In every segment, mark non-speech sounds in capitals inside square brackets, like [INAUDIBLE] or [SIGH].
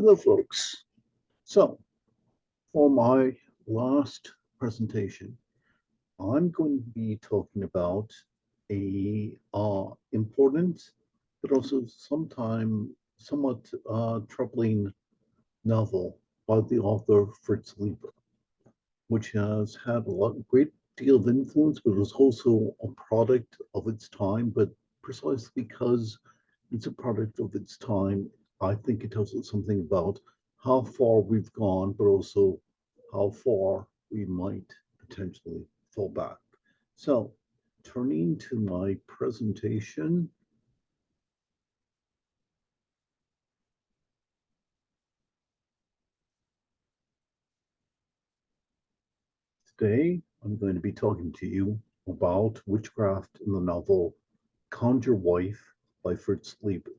Hello, folks. So, for my last presentation, I'm going to be talking about a uh, important, but also sometime somewhat uh, troubling novel by the author Fritz Leiber, which has had a lot, great deal of influence, but was also a product of its time. But precisely because it's a product of its time, I think it tells us something about how far we've gone, but also how far we might potentially fall back. So turning to my presentation. Today, I'm going to be talking to you about witchcraft in the novel Conjure Wife by Fritz Leiber.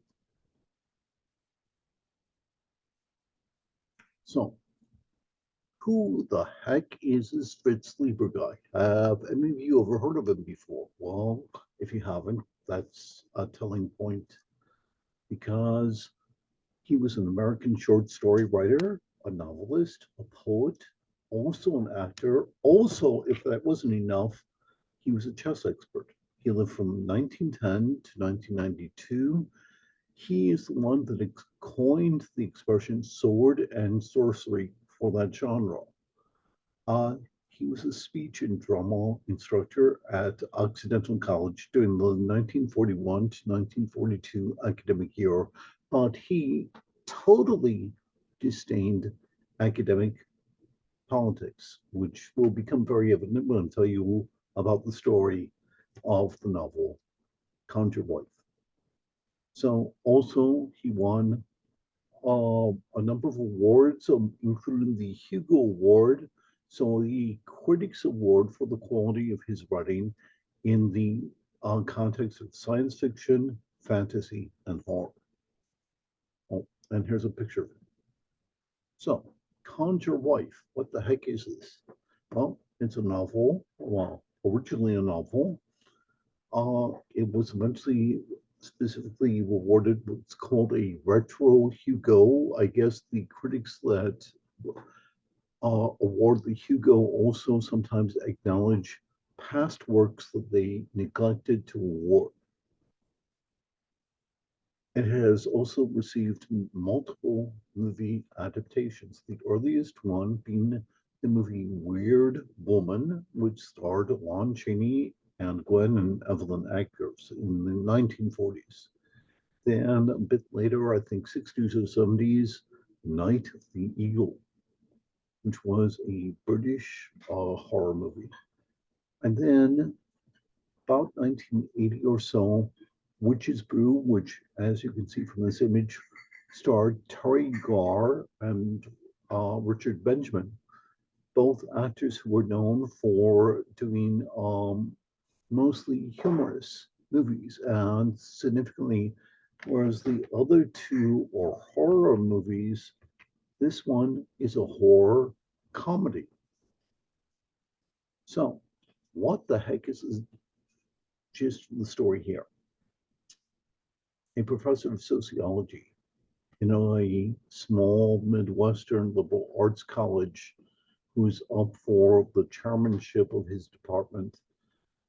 So, who the heck is this Fritz Leiber guy? Have any of you ever heard of him before? Well, if you haven't, that's a telling point because he was an American short story writer, a novelist, a poet, also an actor. Also, if that wasn't enough, he was a chess expert. He lived from 1910 to 1992 he is the one that coined the expression sword and sorcery for that genre. Uh, he was a speech and drama instructor at Occidental College during the 1941 to 1942 academic year, but he totally disdained academic politics, which will become very evident when I tell you about the story of the novel Conjure Wife. So also he won uh, a number of awards, um, including the Hugo Award, so the Critics Award for the quality of his writing in the uh, context of science fiction, fantasy, and horror. Oh, and here's a picture of it. So, Conjure Wife, what the heck is this? Well, it's a novel, well, originally a novel. Uh, it was eventually specifically awarded what's called a retro Hugo. I guess the critics that uh, award the Hugo also sometimes acknowledge past works that they neglected to award. It has also received multiple movie adaptations, the earliest one being the movie Weird Woman, which starred Lon Chaney and Gwen and Evelyn Ankers in the 1940s. Then a bit later, I think 60s or 70s, Night of the Eagle, which was a British uh, horror movie. And then about 1980 or so, Witch's Brew, which, as you can see from this image, starred Teri Garr and uh, Richard Benjamin, both actors who were known for doing um, mostly humorous movies and significantly, whereas the other two are horror movies, this one is a horror comedy. So, what the heck is gist of the story here? A professor of sociology in a small Midwestern liberal arts college who's up for the chairmanship of his department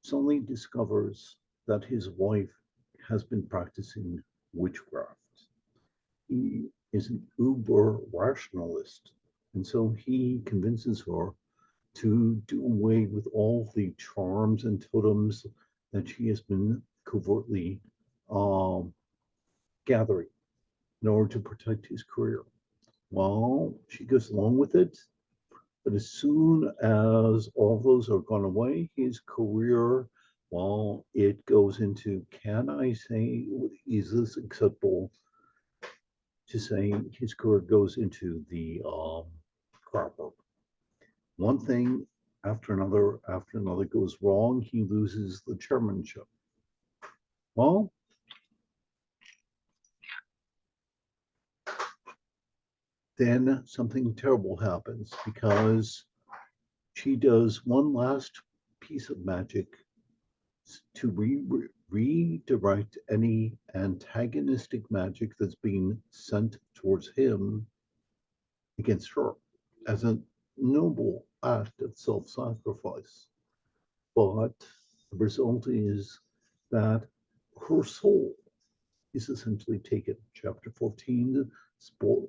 suddenly discovers that his wife has been practicing witchcraft. He is an uber rationalist, and so he convinces her to do away with all the charms and totems that she has been covertly um, gathering in order to protect his career. Well, she goes along with it, but as soon as all those are gone away, his career, well, it goes into can I say, is this acceptable to say his career goes into the um? One thing after another, after another goes wrong, he loses the chairmanship. Well, then something terrible happens because she does one last piece of magic to re redirect any antagonistic magic that's being sent towards him against her as a noble act of self sacrifice. But the result is that her soul is essentially taken. Chapter 14, spoil,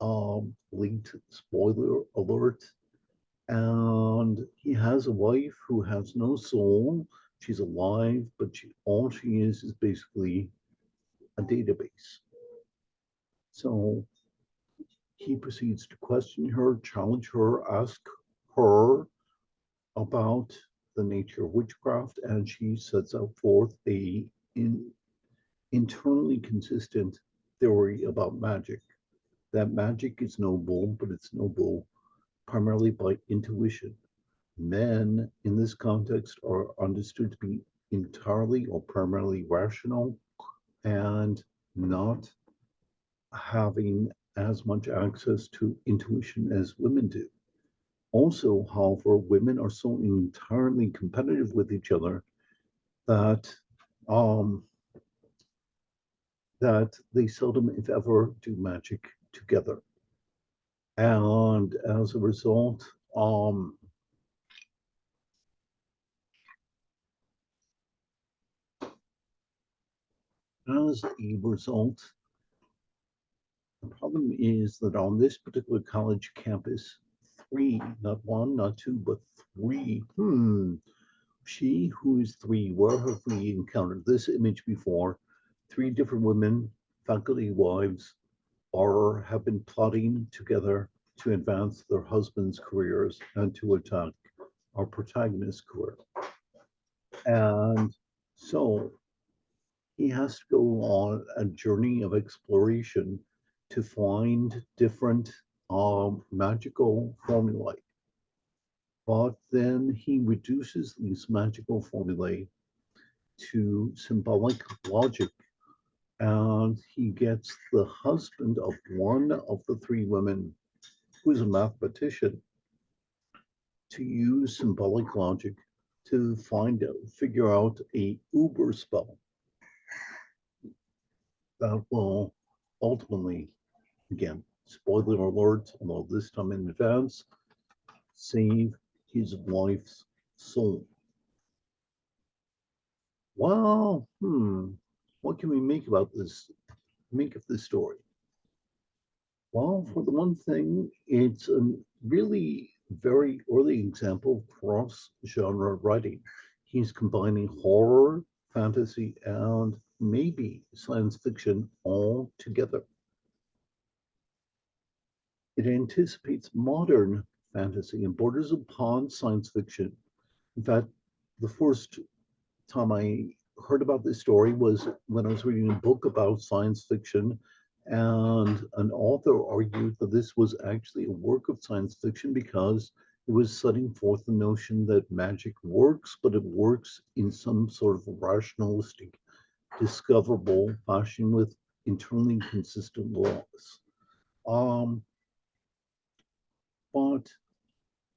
um, linked spoiler alert. And he has a wife who has no soul. She's alive, but she, all she is is basically a database. So he proceeds to question her, challenge her, ask her about the nature of witchcraft, and she sets out forth a in, internally consistent theory about magic. That magic is noble, but it's noble primarily by intuition. Men in this context are understood to be entirely or primarily rational and not having as much access to intuition as women do. Also, however, women are so entirely competitive with each other that um, that they seldom, if ever, do magic together. And as a result, um, as a result, the problem is that on this particular college campus, three, not one, not two, but three, hmm, she who is three, where have we encountered this image before? Three different women, faculty wives, or have been plotting together to advance their husbands' careers and to attack our protagonist's career. And so he has to go on a journey of exploration to find different um, magical formulae. But then he reduces these magical formulae to symbolic logic and he gets the husband of one of the three women who is a mathematician to use symbolic logic to find out, figure out a uber spell that will ultimately, again, spoiler alert, although this time in advance, save his wife's soul. Well, hmm, what can we make about this, make of this story? Well, for the one thing, it's a really very early example of cross genre writing. He's combining horror, fantasy, and maybe science fiction all together. It anticipates modern fantasy and borders upon science fiction. In fact, the first time I heard about this story was when I was reading a book about science fiction, and an author argued that this was actually a work of science fiction because it was setting forth the notion that magic works, but it works in some sort of rationalistic, discoverable fashion with internally consistent laws. Um, but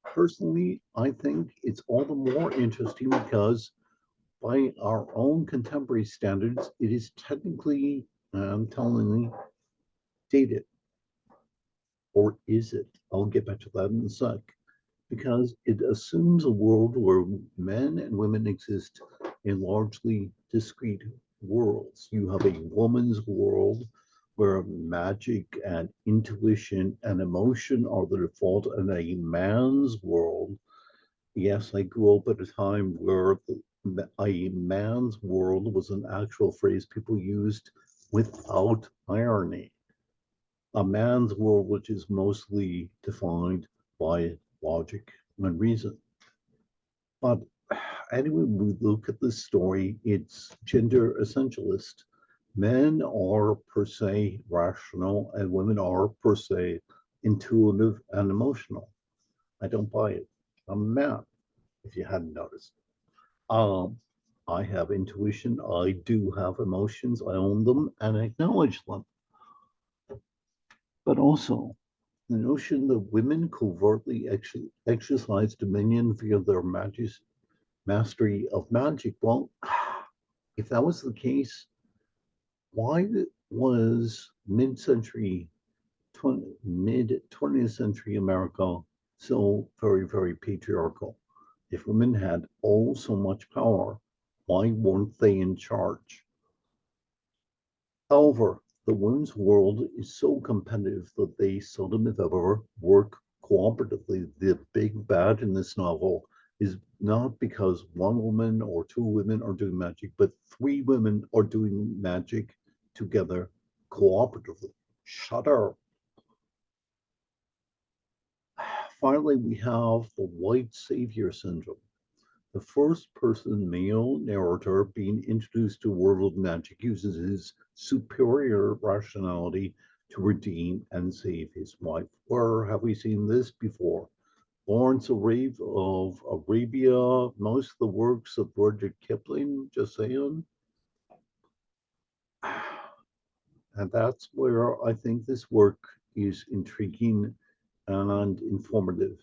personally, I think it's all the more interesting because by our own contemporary standards, it is technically, I'm telling you, dated. Or is it? I'll get back to that in a sec. Because it assumes a world where men and women exist in largely discrete worlds. You have a woman's world where magic and intuition and emotion are the default, and a man's world. Yes, I grew up at a time where a man's world was an actual phrase people used without irony. A man's world, which is mostly defined by logic and reason. But anyway, we look at this story, it's gender essentialist men are per se rational and women are per se intuitive and emotional. I don't buy it. I'm a man, if you hadn't noticed. Um, I have intuition. I do have emotions. I own them and acknowledge them. But also, the notion that women covertly ex exercise dominion via their mastery of magic. Well, [SIGHS] if that was the case, why was mid-century 20, mid 20th century America so very, very patriarchal. If women had all so much power, why weren't they in charge? However, the women's world is so competitive that they seldom, if ever, work cooperatively. The big bad in this novel is not because one woman or two women are doing magic, but three women are doing magic together cooperatively. Shudder. Finally, we have the white savior syndrome. The first person male narrator being introduced to world of magic uses his superior rationality to redeem and save his wife. Where have we seen this before? Lawrence of Arabia, most of the works of Rudyard Kipling, just saying. [SIGHS] And that's where I think this work is intriguing and informative.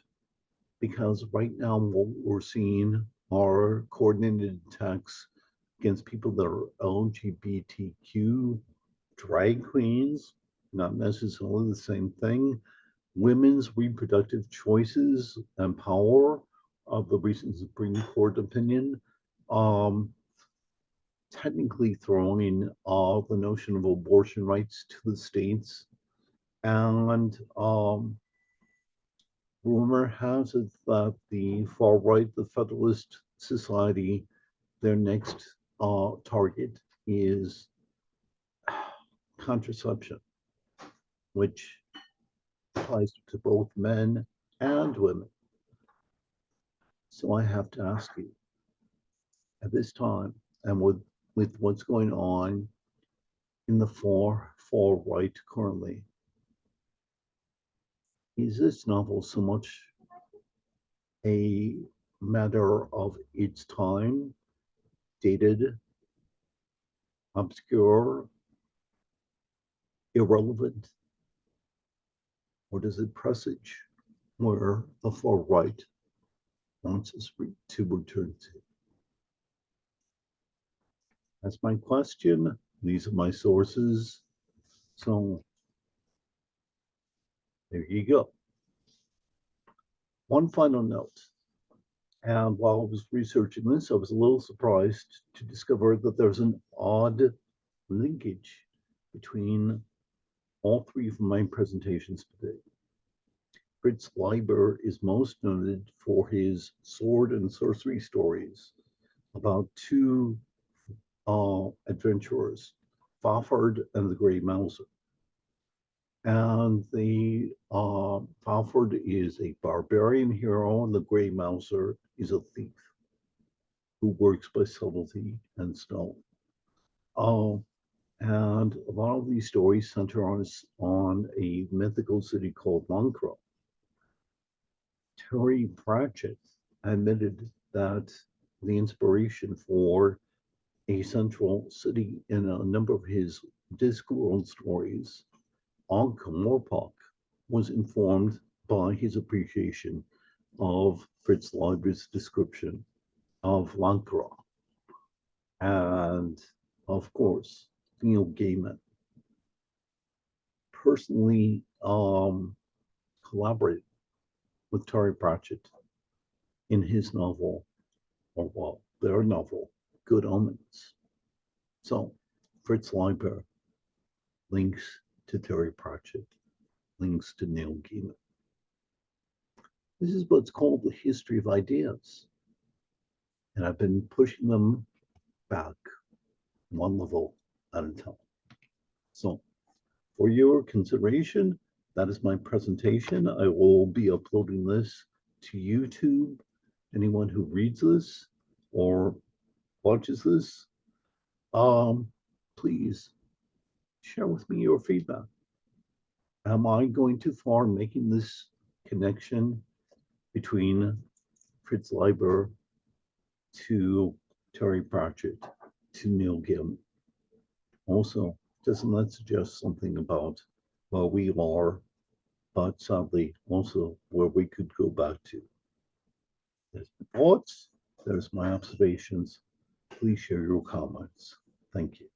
Because right now what we're seeing are coordinated attacks against people that are LGBTQ, drag queens, not necessarily the same thing, women's reproductive choices and power of the recent Supreme Court opinion, um, technically throwing uh, the notion of abortion rights to the states. And um, rumor has it that the far right, the Federalist Society, their next uh, target is contraception, which applies to both men and women. So I have to ask you, at this time, and with, with what's going on in the far, far right currently, is this novel so much a matter of its time, dated, obscure, irrelevant, or does it presage where the far right wants us to return to? That's my question. These are my sources. So there you go. One final note. And while I was researching this, I was a little surprised to discover that there's an odd linkage between all three of my presentations today. Fritz Leiber is most noted for his sword and sorcery stories about two uh, adventurers, Fafhrd and the Grey Mouser. And the uh, Fafhrd is a barbarian hero, and the Grey Mouser is a thief who works by subtlety and stealth. Uh, and a lot of these stories center on, on a mythical city called Lankhmar. Terry Pratchett admitted that the inspiration for a central city in a number of his Discworld stories Ankh-Morpork was informed by his appreciation of Fritz Leiber's description of Lankhmar. And of course, Neil Gaiman personally um, collaborated with Terry Pratchett in his novel, or well, their novel, Good Omens. So Fritz Leiber links to Terry Pratchett, links to Neil Gaiman. This is what's called the history of ideas. And I've been pushing them back one level at a time. So for your consideration, that is my presentation. I will be uploading this to YouTube. Anyone who reads this or watches this, um, please share with me your feedback. Am I going too far making this connection between Fritz Leiber to Terry Pratchett to Neil Gaiman? Also, doesn't that suggest something about where we are, but sadly also where we could go back to? There's my thoughts, there's my observations. Please share your comments. Thank you.